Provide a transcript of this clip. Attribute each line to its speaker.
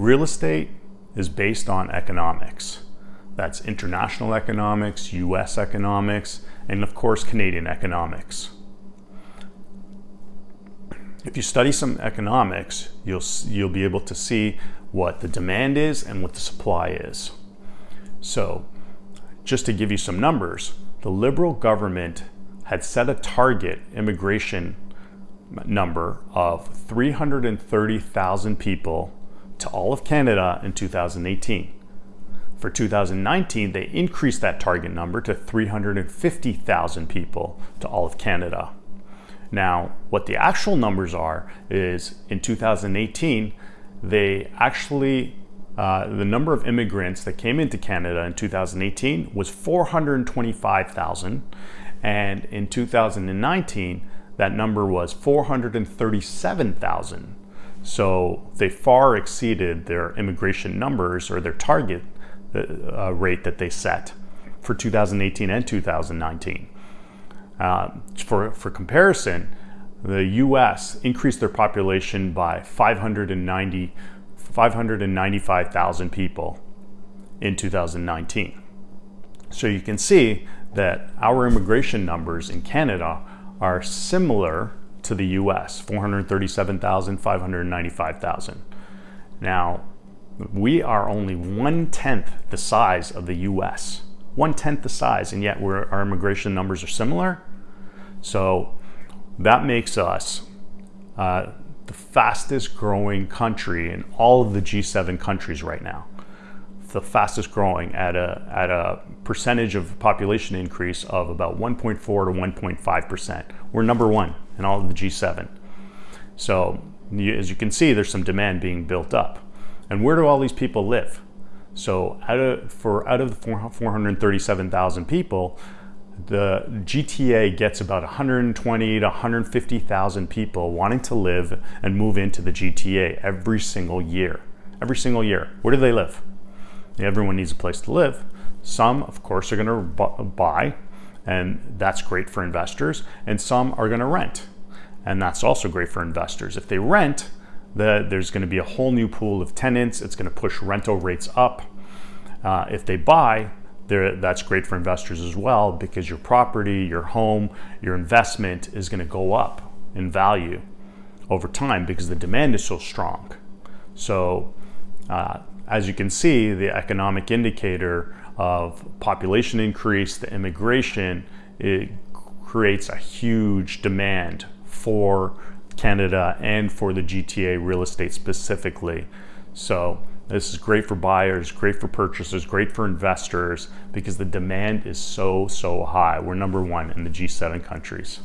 Speaker 1: Real estate is based on economics. That's international economics, US economics, and of course Canadian economics. If you study some economics, you'll, you'll be able to see what the demand is and what the supply is. So just to give you some numbers, the Liberal government had set a target immigration number of 330,000 people to all of Canada in 2018. For 2019, they increased that target number to 350,000 people to all of Canada. Now, what the actual numbers are is in 2018, they actually, uh, the number of immigrants that came into Canada in 2018 was 425,000. And in 2019, that number was 437,000. So they far exceeded their immigration numbers or their target uh, rate that they set for 2018 and 2019. Uh, for, for comparison, the US increased their population by 590, 595,000 people in 2019. So you can see that our immigration numbers in Canada are similar to the US, 437,000, 595,000. Now, we are only one-tenth the size of the US. One-tenth the size, and yet our immigration numbers are similar. So that makes us uh, the fastest growing country in all of the G7 countries right now. The fastest growing at a, at a percentage of population increase of about 1.4 to 1.5%. We're number one in all of the G7. So as you can see, there's some demand being built up. And where do all these people live? So out of, for out of the 437,000 people, the GTA gets about 120 to 150,000 people wanting to live and move into the GTA every single year. Every single year. Where do they live? Everyone needs a place to live. Some, of course, are going to buy, and that's great for investors, and some are going to rent, and that's also great for investors. If they rent, the, there's going to be a whole new pool of tenants. It's going to push rental rates up. Uh, if they buy, that's great for investors as well because your property, your home, your investment is going to go up in value over time because the demand is so strong. So uh, as you can see, the economic indicator of population increase, the immigration, it creates a huge demand for Canada and for the GTA real estate specifically. So this is great for buyers, great for purchasers, great for investors because the demand is so, so high. We're number one in the G7 countries.